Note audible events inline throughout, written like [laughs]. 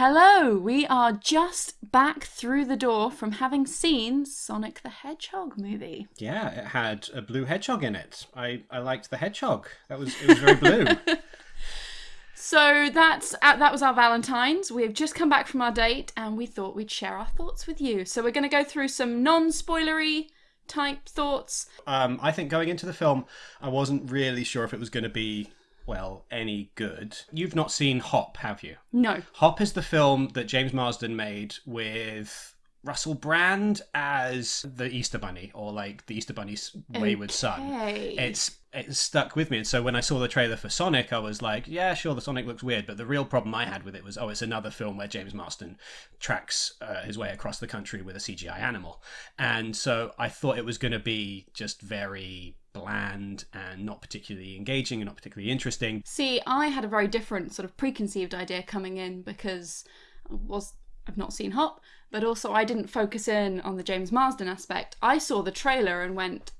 Hello, we are just back through the door from having seen Sonic the Hedgehog movie. Yeah, it had a blue hedgehog in it. I, I liked the hedgehog. That was it was very blue. [laughs] So that's uh, that was our Valentine's. We've just come back from our date, and we thought we'd share our thoughts with you. So we're going to go through some non-spoilery type thoughts. um, I think going into the film, I wasn't really sure if it was going to be well any good. You've not seen Hop, have you? No, Hop is the film that James Marsden made with Russell Brand as the Easter Bunny, or like the Easter Bunny's wayward son. It's it stuck with me, and so when I saw the trailer for Sonic, I was like, yeah, sure, the Sonic looks weird, but the real problem I had with it was, oh, it's another film where James Marsden tracks uh, his way across the country with a CGI animal, and so I thought it was going to be just very bland and not particularly engaging and not particularly interesting. See, I had a very different sort of preconceived idea coming in because I was I've not seen Hop, but also I didn't focus in on the James Marsden aspect. I saw the trailer and went,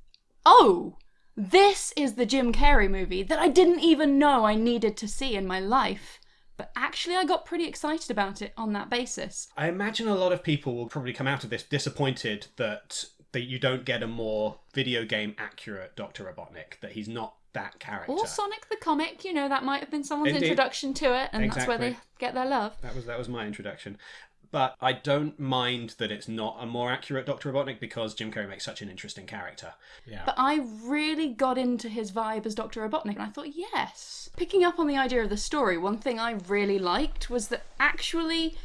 "Oh, this is the Jim Carrey movie that I didn't even know I needed to see in my life." But actually, I got pretty excited about it on that basis. I imagine a lot of people will probably come out of this disappointed that that you don't get a more video game accurate Doctor Robotnik. That he's not that character. Or Sonic the comic, you know, that might have been someone's Indeed. introduction to it, and that's where they get their love. That was that was my introduction. But I don't mind that it's not a more accurate Doctor Robotnik because Jim Carrey makes such an interesting character. Yeah. But I really got into his vibe as Dr. Robotnik, and I thought, yes. Picking up on the idea of the story, one thing I really liked was that actually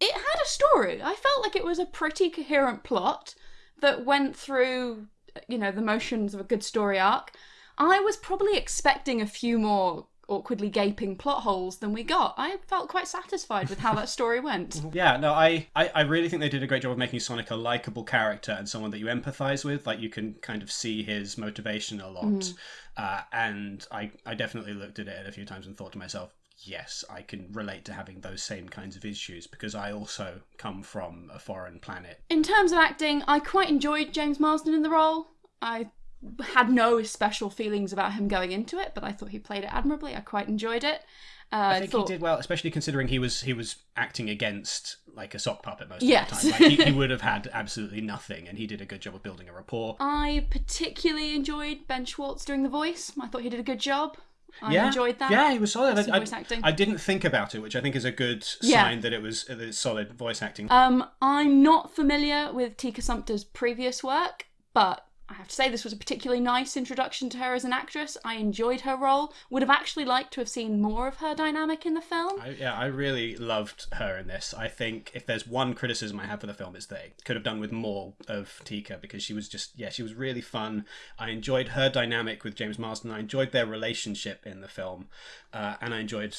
it had a story. I felt like it was a pretty coherent plot that went through, you know, the motions of a good story arc. I was probably expecting a few more awkwardly gaping plot holes than we got. I felt quite satisfied with how that story went. [laughs] Yeah, no, I, I, I really think they did a great job of making Sonic a likable character and someone that you empathize with. Like you can kind of see his motivation a lot. Uh, and I, I definitely looked at it a few times and thought to myself, yes, I can relate to having those same kinds of issues because I also come from a foreign planet. In terms of acting, I quite enjoyed James Marsden in the role. I had no special feelings about him going into it, but I thought he played it admirably. I quite enjoyed it. Uh, I think thought, he did well, especially considering he was he was acting against like a sock puppet most Yes. of the time. Like, he, he [laughs] would have had absolutely nothing, and he did a good job of building a rapport. I particularly enjoyed Ben Schwartz doing the voice. I thought he did a good job. I yeah, enjoyed that. Yeah, he was solid. I, voice I- acting. I didn't think about it, which I think is a good Yeah. sign that it was that it's solid voice acting. Um, I'm not familiar with Tika Sumpter's previous work, but I have to say this was a particularly nice introduction to her as an actress. I enjoyed her role. Would have actually liked to have seen more of her dynamic in the film. I, yeah, I really loved her in this. I think if there's one criticism I have for the film, it's they could have done with more of Tika because she was just, yeah, she was really fun. I enjoyed her dynamic with James Marsden. I enjoyed their relationship in the film, uh, and I enjoyed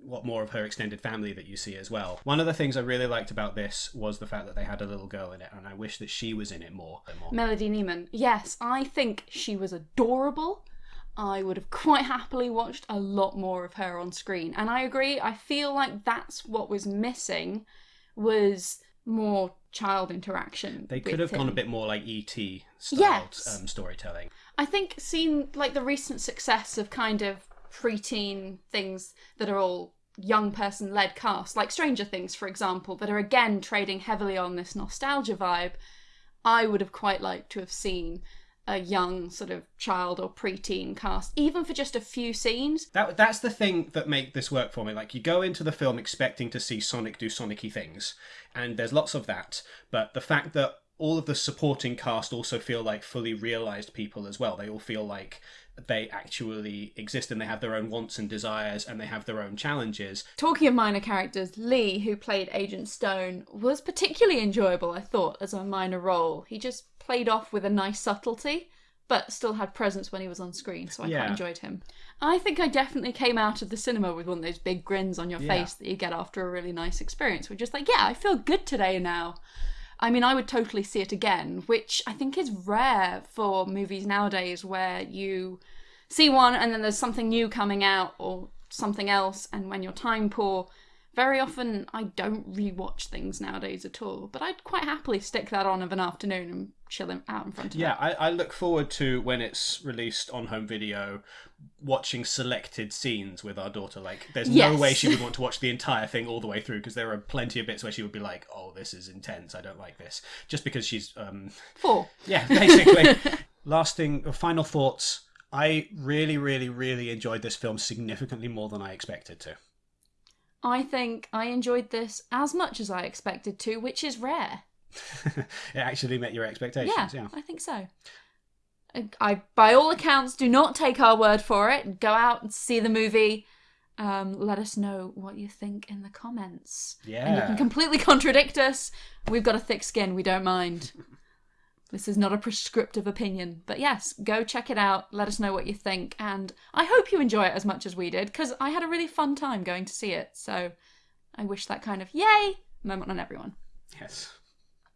what more of her extended family that you see as well. One of the things I really liked about this was the fact that they had a little girl in it, and I wish that she was in it more. more. Melody Niemann. Yes, I think she was adorable. I would have [laughs] quite happily watched a lot more of her on screen. And I agree, I feel like that's what was missing was more child interaction. They could have gone a bit more like ET styled Yes. um, storytelling. I think seeing like the recent success of kind of preteen things that are all young person led casts, like Stranger Things, for example, that are again trading heavily on this nostalgia vibe, I would have quite liked to have seen a young sort of child or preteen cast, even for just a few scenes. That that's the thing that make this work for me. Like you go into the film expecting to see Sonic do Sonicy things, and there's lots of that. But the fact that all of the supporting cast also feel like fully realized people as well. They all feel like they actually exist and they have their own wants and desires and they have their own challenges. Talking of minor characters, Lee, who played Agent Stone, was particularly enjoyable, I thought, as a minor role. He just played off with a nice subtlety, but still had presence when he was on screen, so I Yeah. quite enjoyed him. I think I definitely came out of the cinema with one of those big grins on your Yeah. face that you get after a really nice experience. We're just like, yeah, I feel good today now. I mean, I would totally see it again, which I think is rare for movies nowadays where you see one and then there's something new coming out or something else, and when you're time poor, Very often, I don't rewatch things nowadays at all, but I'd quite happily stick that on of an afternoon and chill out in front of Yeah, it. I, I look forward to when it's released on home video, watching selected scenes with our daughter. Like, there's no way she would want to watch the entire thing all the way through because there are plenty of bits where she would be like, "Oh, this is intense. I don't like this," just because she's, um, Four. yeah, basically. [laughs] Lasting uh, final thoughts. I really, really, really enjoyed this film significantly more than I expected to. I think I enjoyed this as much as I expected to, which is rare. [laughs] it actually met your expectations. Yeah, Yeah. I think so. I, I, by all accounts, do not take our word for it. Go out and see the movie. Um, let us know what you think in the comments. Yeah. And you can completely [laughs] contradict us. We've got a thick skin. We don't mind. This is not a prescriptive opinion. But yes, go check it out. Let us know what you think. And I hope you enjoy it as much as we did, because I had a really fun time going to see it. So I wish that kind of yay moment on everyone. Yes.